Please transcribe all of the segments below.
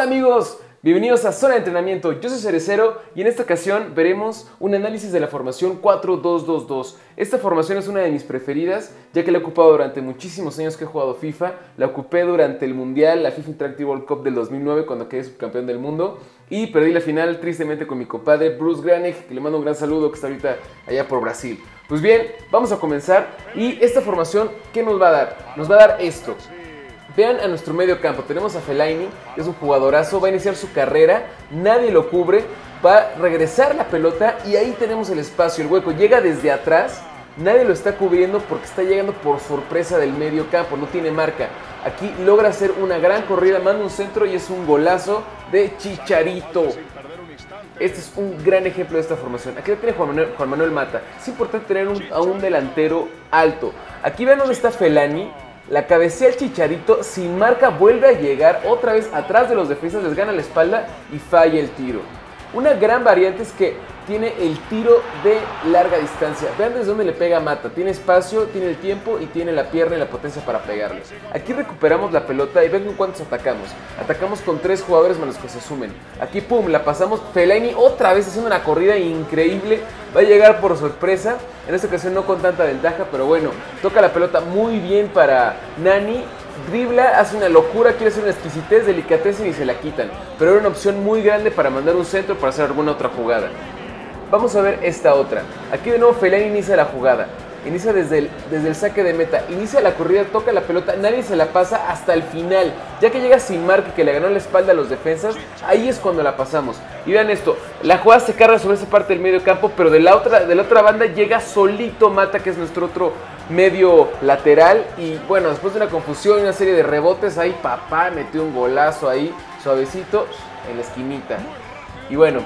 Hola amigos, bienvenidos a Zona de Entrenamiento. Yo soy Cerecero y en esta ocasión veremos un análisis de la formación 4-2-2-2. Esta formación es una de mis preferidas, ya que la he ocupado durante muchísimos años que he jugado FIFA. La ocupé durante el Mundial, la FIFA Interactive World Cup del 2009, cuando quedé subcampeón del mundo. Y perdí la final tristemente con mi compadre Bruce Granek, que le mando un gran saludo, que está ahorita allá por Brasil. Pues bien, vamos a comenzar. Y esta formación, ¿qué nos va a dar? Nos va a dar esto. Vean a nuestro medio campo, tenemos a Fellaini, que es un jugadorazo, va a iniciar su carrera, nadie lo cubre, va a regresar la pelota y ahí tenemos el espacio, el hueco, llega desde atrás, nadie lo está cubriendo porque está llegando por sorpresa del medio campo, no tiene marca. Aquí logra hacer una gran corrida, manda un centro y es un golazo de Chicharito. Este es un gran ejemplo de esta formación. Aquí lo tiene Juan Manuel, Mata. Es importante tener a un delantero alto. Aquí vean dónde está Felani la cabecea el Chicharito, sin marca vuelve a llegar otra vez atrás de los defensas, les gana la espalda y falla el tiro. Una gran variante es que tiene el tiro de larga distancia. Vean desde dónde le pega Mata. Tiene espacio, tiene el tiempo y tiene la pierna y la potencia para pegarle. Aquí recuperamos la pelota y ven con cuántos atacamos. Atacamos con tres jugadores más los que se sumen. Aquí, pum, la pasamos. Fellaini otra vez haciendo una corrida increíble. Va a llegar por sorpresa. En esta ocasión no con tanta ventaja, pero bueno, toca la pelota muy bien para Nani dribla, hace una locura, quiere hacer una exquisitez, delicateza y se la quitan. Pero era una opción muy grande para mandar un centro para hacer alguna otra jugada. Vamos a ver esta otra. Aquí de nuevo Fellaini inicia la jugada. Inicia desde el, desde el saque de meta. Inicia la corrida, toca la pelota, nadie se la pasa hasta el final. Ya que llega sin marca que le ganó la espalda a los defensas, ahí es cuando la pasamos. Y vean esto, la jugada se carga sobre esa parte del medio campo, pero de la otra, de la otra banda llega solito Mata, que es nuestro otro medio lateral. Y bueno, después de una confusión y una serie de rebotes, ahí papá metió un golazo ahí, suavecito, en la esquinita. Y bueno,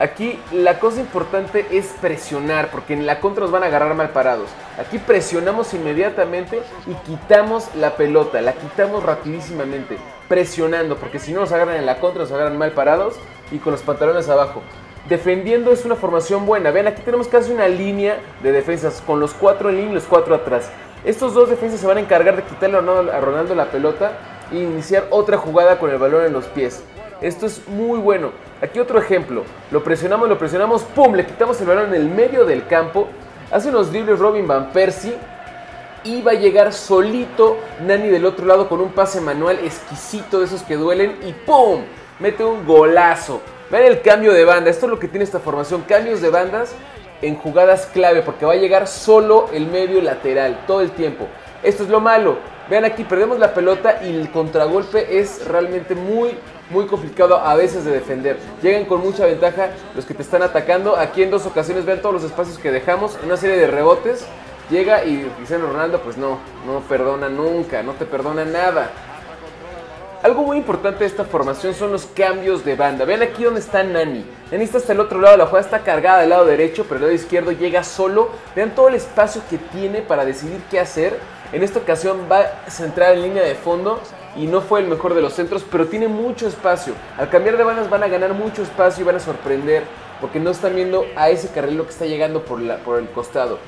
Aquí la cosa importante es presionar, porque en la contra nos van a agarrar mal parados. Aquí presionamos inmediatamente y quitamos la pelota, la quitamos rapidísimamente, presionando, porque si no nos agarran en la contra, nos agarran mal parados y con los pantalones abajo. Defendiendo es una formación buena. Vean, aquí tenemos casi una línea de defensas, con los cuatro en línea y los cuatro atrás. Estos dos defensas se van a encargar de quitarle a Ronaldo la pelota e iniciar otra jugada con el balón en los pies. Esto es muy bueno. Aquí otro ejemplo. Lo presionamos, lo presionamos, ¡pum! Le quitamos el balón en el medio del campo. Hace unos dribles Robin Van Persie. Y va a llegar solito Nani del otro lado con un pase manual exquisito de esos que duelen. Y ¡pum! Mete un golazo. Vean el cambio de banda. Esto es lo que tiene esta formación. Cambios de bandas en jugadas clave. Porque va a llegar solo el medio lateral todo el tiempo. Esto es lo malo. Vean aquí, perdemos la pelota y el contragolpe es realmente muy, muy complicado a veces de defender. Llegan con mucha ventaja los que te están atacando. Aquí en dos ocasiones vean todos los espacios que dejamos, una serie de rebotes. Llega y Cristiano Ronaldo pues no, no perdona nunca, no te perdona nada. Algo muy importante de esta formación son los cambios de banda. Vean aquí donde está Nani. Nani está hasta el otro lado, la jugada está cargada del lado derecho, pero el lado izquierdo llega solo. Vean todo el espacio que tiene para decidir qué hacer. En esta ocasión va a centrar en línea de fondo y no fue el mejor de los centros, pero tiene mucho espacio. Al cambiar de bandas van a ganar mucho espacio y van a sorprender porque no están viendo a ese carril que está llegando por el costado.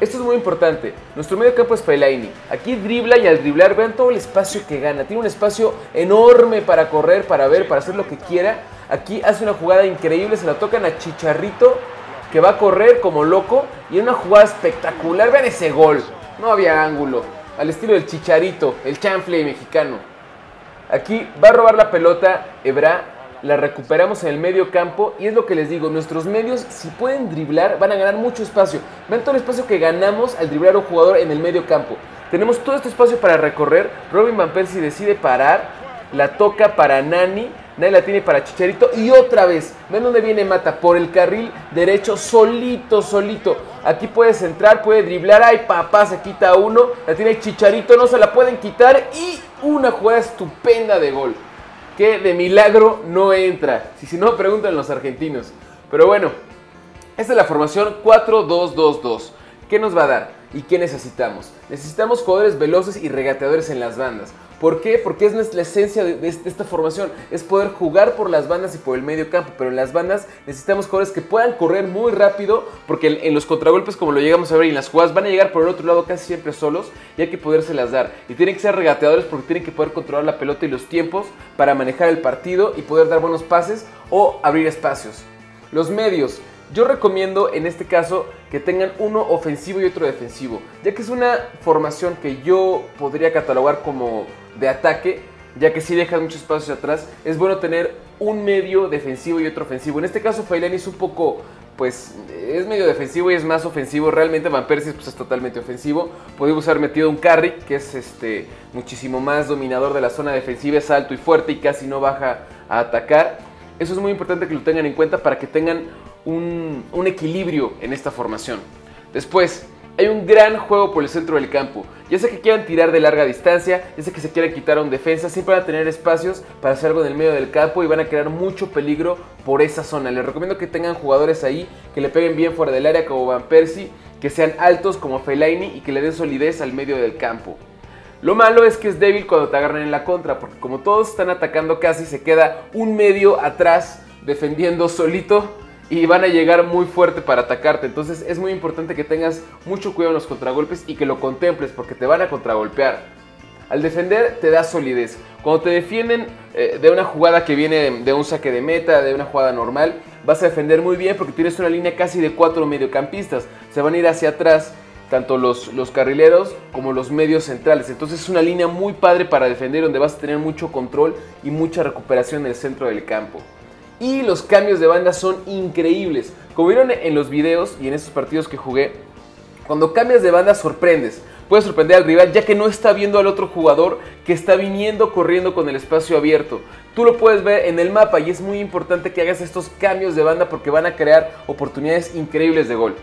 Esto es muy importante. Nuestro medio campo es Fellaini. Aquí dribla y al driblar vean todo el espacio que gana. Tiene un espacio enorme para correr, para ver, para hacer lo que quiera. Aquí hace una jugada increíble, se la tocan a Chicharrito que va a correr como loco y en una jugada espectacular. Vean ese gol. No había ángulo al estilo del chicharito, el chanfle mexicano. Aquí va a robar la pelota Ebra, la recuperamos en el medio campo y es lo que les digo, nuestros medios si pueden driblar van a ganar mucho espacio. Ven todo el espacio que ganamos al driblar a un jugador en el medio campo. Tenemos todo este espacio para recorrer, Robin Van Persie decide parar, la toca para Nani, Nani la tiene para Chicharito y otra vez, ven dónde viene Mata, por el carril derecho, solito, solito. Aquí puedes entrar, puede driblar, ay papá, se quita uno, la tiene Chicharito, no se la pueden quitar y una jugada estupenda de gol. Que de milagro no entra. Si, si no, preguntan los argentinos. Pero bueno, esta es la formación 4-2-2-2. ¿Qué nos va a dar? ¿Y qué necesitamos? Necesitamos jugadores veloces y regateadores en las bandas. ¿Por qué? Porque es la esencia de, esta formación, es poder jugar por las bandas y por el medio campo, pero en las bandas necesitamos jugadores que puedan correr muy rápido, porque en, los contragolpes, como lo llegamos a ver, y en las jugadas van a llegar por el otro lado casi siempre solos y hay que podérselas dar. Y tienen que ser regateadores porque tienen que poder controlar la pelota y los tiempos para manejar el partido y poder dar buenos pases o abrir espacios. Los medios, yo recomiendo en este caso que tengan uno ofensivo y otro defensivo, ya que es una formación que yo podría catalogar como de ataque, ya que si dejan muchos espacios atrás, es bueno tener un medio defensivo y otro ofensivo. En este caso Failani es un poco, pues, es medio defensivo y es más ofensivo. Realmente Van Persie pues, es totalmente ofensivo. Podemos haber metido un Carry, que es este, muchísimo más dominador de la zona defensiva, es alto y fuerte y casi no baja a atacar. Eso es muy importante que lo tengan en cuenta para que tengan un, equilibrio en esta formación. Después, hay un gran juego por el centro del campo. Ya sea que quieran tirar de larga distancia, ya sea que se quieran quitar a un defensa, siempre van a tener espacios para hacer algo en el medio del campo y van a crear mucho peligro por esa zona. Les recomiendo que tengan jugadores ahí que le peguen bien fuera del área como Van Persie, que sean altos como Fellaini y que le den solidez al medio del campo. Lo malo es que es débil cuando te agarran en la contra, porque como todos están atacando casi, se queda un medio atrás defendiendo solito y van a llegar muy fuerte para atacarte. Entonces es muy importante que tengas mucho cuidado en los contragolpes y que lo contemples porque te van a contragolpear. Al defender te da solidez. Cuando te defienden eh, de una jugada que viene de un saque de meta, de una jugada normal, vas a defender muy bien porque tienes una línea casi de cuatro mediocampistas. Se van a ir hacia atrás tanto los, los carrileros como los medios centrales. Entonces es una línea muy padre para defender donde vas a tener mucho control y mucha recuperación en el centro del campo y los cambios de banda son increíbles. Como vieron en los videos y en estos partidos que jugué, cuando cambias de banda sorprendes. Puedes sorprender al rival ya que no está viendo al otro jugador que está viniendo corriendo con el espacio abierto. Tú lo puedes ver en el mapa y es muy importante que hagas estos cambios de banda porque van a crear oportunidades increíbles de gol.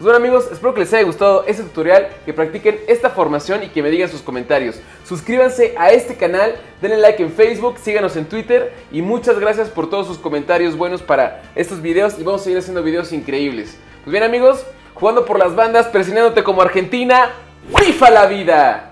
Pues bueno amigos, espero que les haya gustado este tutorial, que practiquen esta formación y que me digan sus comentarios. Suscríbanse a este canal, denle like en Facebook, síganos en Twitter y muchas gracias por todos sus comentarios buenos para estos videos y vamos a seguir haciendo videos increíbles. Pues bien amigos, jugando por las bandas, presionándote como Argentina, ¡FIFA la vida!